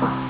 Bye.